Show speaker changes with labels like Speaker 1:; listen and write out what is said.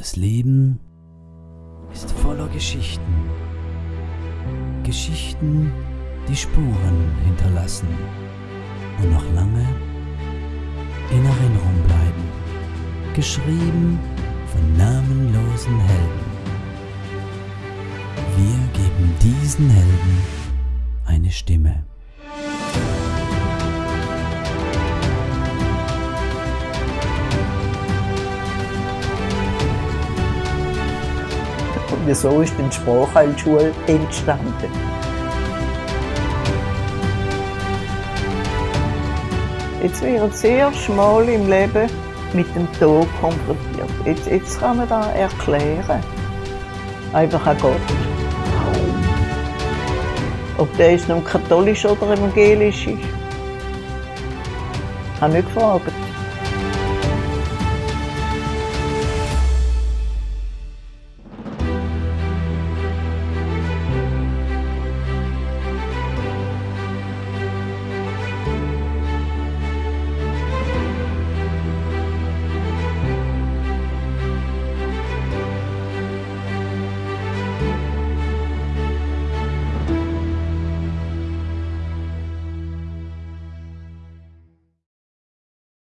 Speaker 1: Das Leben ist voller Geschichten. Geschichten, die Spuren hinterlassen und noch lange in Erinnerung bleiben. Geschrieben von namenlosen Helden. Wir geben diesen Helden eine Stimme.
Speaker 2: Und so ist die Sprachheilschule entstanden. Jetzt wird das erste Mal im Leben mit dem Tod konfrontiert. Jetzt, jetzt kann man das erklären. Einfach an Gott. Ob der jetzt nun katholisch oder evangelisch ist. Ich habe nicht gefragt.